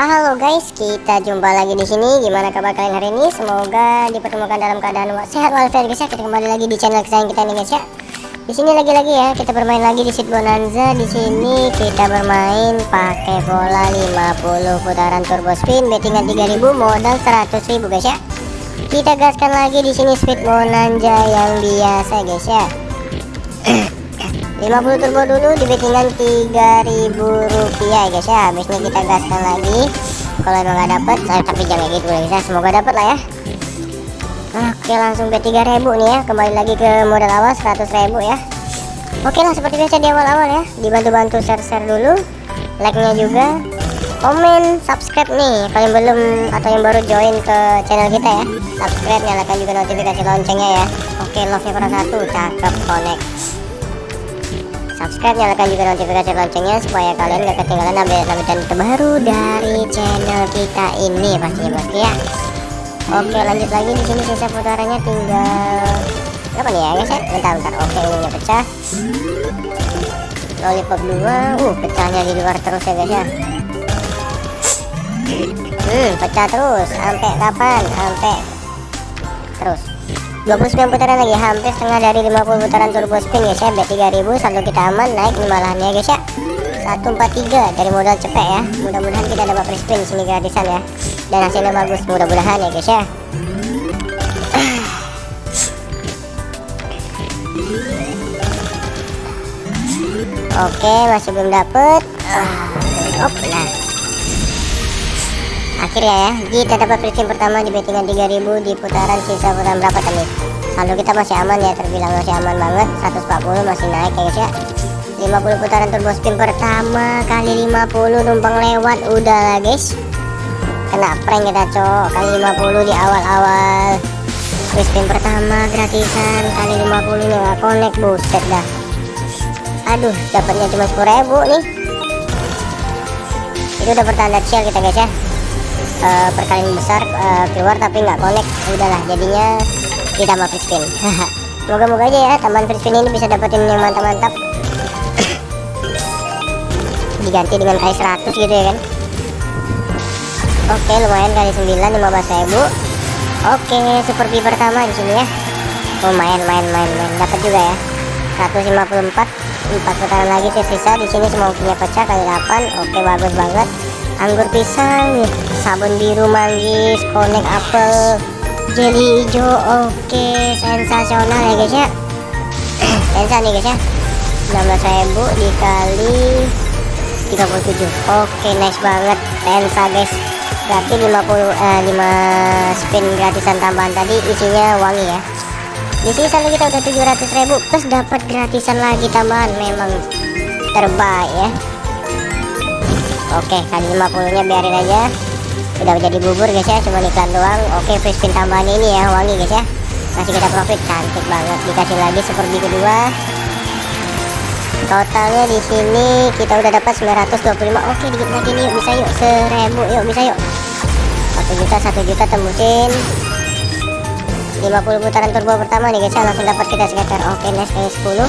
Halo guys, kita jumpa lagi di sini. Gimana kabar kalian hari ini? Semoga dipertemukan dalam keadaan sehat walafiat guys ya. Kita kembali lagi di channel kesayangan kita nih guys ya. Di sini lagi-lagi ya, kita bermain lagi di Seat Bonanza. Di sini kita bermain pakai bola 50 putaran turbo spin, bettingan 3000, modal 100.000 guys ya. Kita gaskan lagi di sini Speed Bonanza yang biasa guys ya. 50 turbo dulu di bettingan 3000 rupiah guys ya. Habisnya kita gaskan lagi. Kalau emang nggak dapet saya tapi jangan gitu guys ya semoga dapet lah ya. Oke langsung bet 3000 nih ya. Kembali lagi ke modal awal 100.000 ya. Oke lah seperti biasa di awal-awal ya. Dibantu-bantu share-share dulu. Like nya juga. Komen subscribe nih. Kalian belum atau yang baru join ke channel kita ya. Subscribe nyalakan juga notifikasi loncengnya ya. Oke love nya kurang satu. Cakep connect subscribe nyalakan juga notifikasi loncengnya supaya kalian gak ketinggalan update-update terbaru dari channel kita ini pastinya bosku ya. Oke lanjut lagi di sini sisa putarannya tinggal berapa nih ya guys ya? Bentar bentar. Oke ininya pecah. Lollipop 2 uh pecahnya di luar terus ya guys ya. Hmm pecah terus. Sampai kapan? Sampai terus 29 putaran lagi hampir setengah dari 50 putaran turbo spin guys ya bet 3000 saldo kita aman naik malahan ya guys ya 143 dari modal cepet ya. Mudah-mudahan kita dapat free spin sini gratisan ya. Dan hasilnya bagus mudah-mudahan ya guys ya Oke masih belum dapet. Uh, op, nah akhirnya ya. Kita dapat spin pertama di bettingan 3000 di putaran sisa putaran berapa tadi? Saldo kita masih aman ya terbilang masih aman banget. 140 masih naik ya guys ya. 50 putaran turbo spin pertama kali 50 numpang lewat. Udah lah guys. Kena prank kita cok. Kali 50 di awal-awal. Spin pertama gratisan. Kali 50 nya gak connect buset dah. Aduh dapatnya cuma 10.000 nih. Itu udah pertanda shell kita guys ya uh, perkalian besar uh, keluar tapi nggak connect. Udahlah jadinya kita mau free spin. Moga-moga aja ya tambahan free spin ini bisa dapetin yang mantap-mantap. Diganti dengan kali 100 gitu ya kan? Oke lumayan kali 9 15 ribu. Oke super B pertama di sini ya. Lumayan main main main dapat juga ya. 154 4 putaran lagi tersisa di sini semua pecah kali 8 oke bagus banget anggur pisang sabun biru manggis konek apel. Jelly hijau oke sensasional ya guys ya. Sensa nih guys ya. 16.000 dikali 37 oke nice banget. Sensa guys. Berarti 50 eh, 5 spin gratisan tambahan tadi isinya wangi ya. Di sini selalu kita udah 700.000 plus dapat gratisan lagi tambahan. Memang terbaik ya Oke kali 50 nya biarin aja. Udah jadi bubur guys ya. Cuma iklan doang. Oke free spin tambahan ini ya Wangi guys ya. Masih kita profit. Cantik banget. Dikasih lagi seperti kedua. Totalnya di sini kita udah dapat 925 Oke dikit lagi nih. Yuk bisa yuk Seribu. Yuk bisa yuk. Satu juta satu juta tembusin. 50 putaran turbo pertama nih guys ya. Langsung dapat kita sekitar. Oke nice kayak 10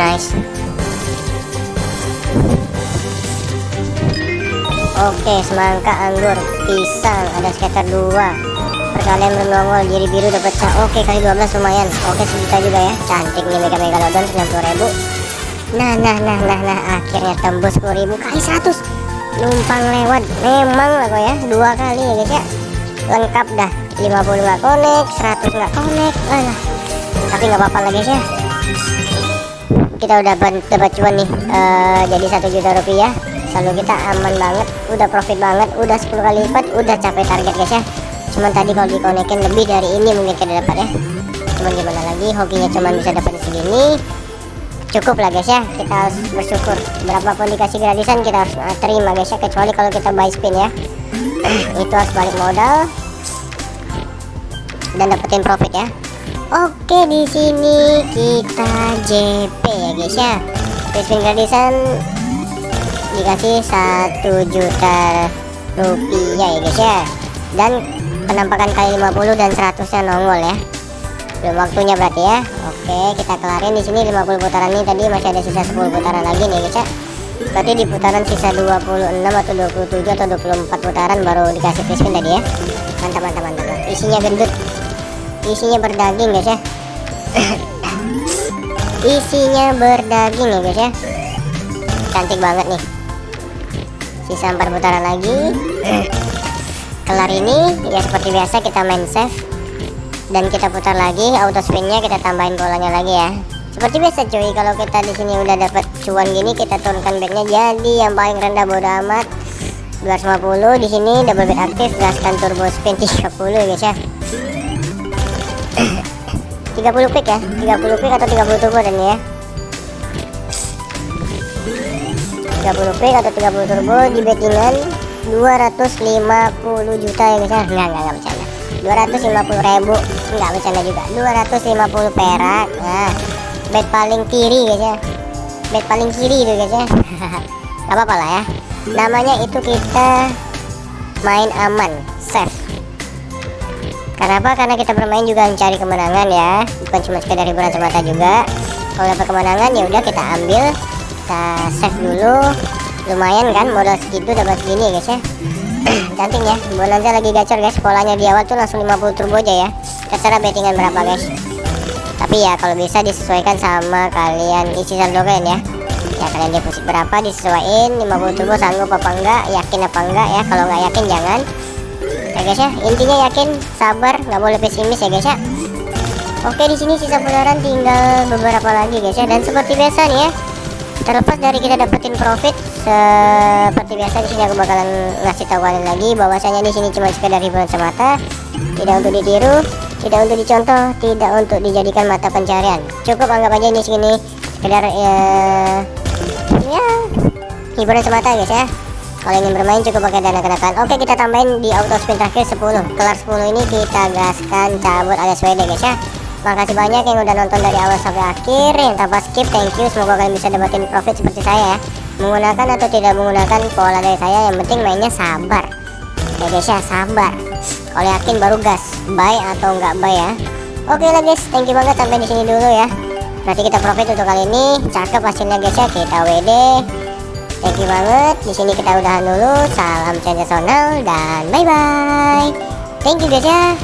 Nice Oke semangka anggur pisang ada sekitar dua. Perkalian bernongol diri biru dapat pecah oke kali 12 lumayan. Oke sejuta juga ya. Cantik nih mega megalodon 90.000 nah nah nah nah nah akhirnya tembus 10.000 kali 100 numpang lewat memang lah kok ya dua kali ya guys ya. Lengkap dah 50 nggak connect 100 nggak connect lah tapi nggak apa-apa lah guys ya. Kita udah dapat cuan nih uh, jadi satu juta rupiah selalu kita aman banget udah profit banget udah 10 kali lipat udah capai target guys ya. Cuman tadi kalau dikonekin lebih dari ini mungkin kita dapat ya. Cuman gimana lagi hokinya cuman bisa dapat segini. Cukup lah guys ya. Kita harus bersyukur. Berapapun dikasih gratisan kita harus uh, terima guys ya. Kecuali kalau kita buy spin ya. Itu harus balik modal dan dapetin profit ya. Oke di sini kita JP ya guys ya. Spin gratisan dikasih satu juta rupiah ya guys ya. Dan penampakan kali 50 dan 100 nya nongol ya. Belum waktunya berarti ya. Oke kita kelarin di sini 50 putaran ini. Tadi masih ada sisa 10 putaran lagi nih guys ya. Berarti di putaran sisa 26 atau 27 atau 24 putaran baru dikasih free tadi ya. Mantap mantap mantap. Isinya gendut. Isinya berdaging guys ya. Isinya berdaging ya guys ya. Cantik banget nih sisa 4 putaran lagi. Kelar ini ya seperti biasa kita main save dan kita putar lagi auto spinnya kita tambahin polanya lagi ya. Seperti biasa cuy kalau kita di sini udah dapat cuan gini kita turunkan bednya jadi yang paling rendah bodo amat. 250 di sini double bed aktif gaskan turbo spin 30 ya guys ya. 30 quick ya 30 quick atau 30 turbo dan ya 30 quick atau 30 turbo di bettingan 250 juta ya guys ya. Enggak enggak enggak bercanda. 250 ribu. Enggak bercanda juga. 250 perak nah bet paling kiri guys ya. Bet paling kiri itu guys ya. Gak apa-apa lah ya. Namanya itu kita main aman safe. Kenapa? Karena kita bermain juga mencari kemenangan ya, bukan cuma sekedar hiburan semata juga. Kalau dapat kemenangan ya udah kita ambil, kita save dulu. Lumayan kan modal segitu dapat segini ya guys ya. Cantik ya. Bonanza lagi gacor guys. Polanya di awal tuh langsung 50 turbo aja ya. Terserah bettingan berapa guys. Tapi ya kalau bisa disesuaikan sama kalian isi saldo kalian ya. Ya kalian deposit berapa disesuaikan 50 turbo sanggup apa enggak, yakin apa enggak ya. Kalau nggak yakin jangan ya guys ya intinya yakin sabar nggak boleh pesimis ya guys ya oke di sini sisa putaran tinggal beberapa lagi guys ya dan seperti biasa nih ya terlepas dari kita dapetin profit seperti biasa di sini aku bakalan ngasih tahu kalian lagi bahwasanya di sini cuma sekedar hiburan semata tidak untuk ditiru tidak untuk dicontoh tidak untuk dijadikan mata pencarian. Cukup anggap aja ini sini sekedar ya, ya hiburan semata guys ya. Kalau ingin bermain cukup pakai dana kenakan. Oke kita tambahin di auto spin terakhir 10 kelar 10 ini kita gaskan cabut alias WD guys ya makasih banyak yang udah nonton dari awal sampai akhir. Yang tanpa skip thank you. Semoga kalian bisa dapetin profit seperti saya ya. Menggunakan atau tidak menggunakan pola dari saya yang penting mainnya sabar. Ya guys ya sabar. Kalau yakin baru gas buy atau enggak buy ya. Oke lah guys thank you banget sampai di sini dulu ya. Berarti kita profit untuk kali ini. Cakep hasilnya guys ya. Kita WD Thank you banget. Di sini kita udahan dulu. Salam sensasional dan bye bye. Thank you guys ya.